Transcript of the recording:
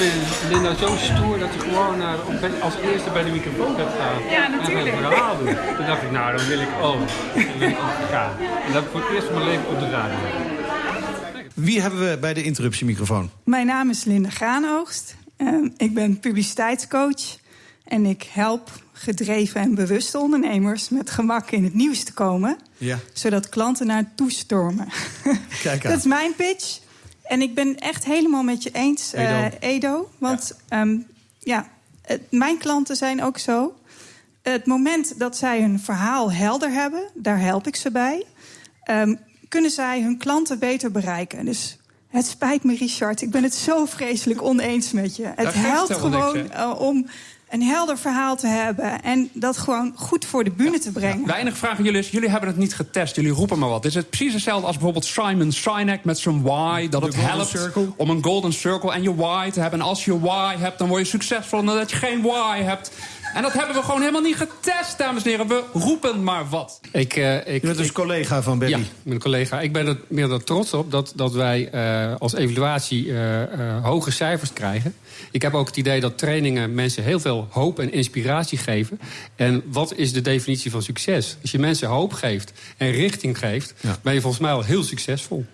vind Linda zo stoer dat je gewoon uh, als eerste bij de microfoon gaat staan. Ja, natuurlijk. En verhaal doen. Toen dacht ik, nou, dan wil ik ook. Dan wil ik ook gaan. En dat voor het eerst van mijn leven op de radio. Wie hebben we bij de interruptiemicrofoon? Mijn naam is Linda Graanoogst. Uh, ik ben publiciteitscoach. En ik help gedreven en bewuste ondernemers met gemak in het nieuws te komen. Ja. Zodat klanten naar toestormen. Kijk aan. Dat is mijn pitch. En ik ben echt helemaal met je eens, Edo. Uh, Edo want ja, um, ja het, mijn klanten zijn ook zo. Het moment dat zij hun verhaal helder hebben, daar help ik ze bij. Um, kunnen zij hun klanten beter bereiken. Dus het spijt me, Richard. Ik ben het zo vreselijk oneens met je. Het helpt gewoon uh, om een helder verhaal te hebben en dat gewoon goed voor de bühne te brengen. Ja, de enige vraag aan jullie is, jullie hebben het niet getest, jullie roepen maar wat. Is het precies hetzelfde als bijvoorbeeld Simon Sinek met zijn why, dat het helpt circle. om een golden circle en je why te hebben. En als je why hebt, dan word je succesvol. En dat je geen why hebt, en dat hebben we gewoon helemaal niet getest, dames en heren. We roepen maar wat. Ik, uh, ik, je bent dus ik, collega van Berry. Ja, ik ben een collega. Ik ben er meer dan trots op dat, dat wij uh, als evaluatie uh, hoge cijfers krijgen. Ik heb ook het idee dat trainingen mensen heel veel hoop en inspiratie geven. En wat is de definitie van succes? Als je mensen hoop geeft en richting geeft, ja. ben je volgens mij al heel succesvol.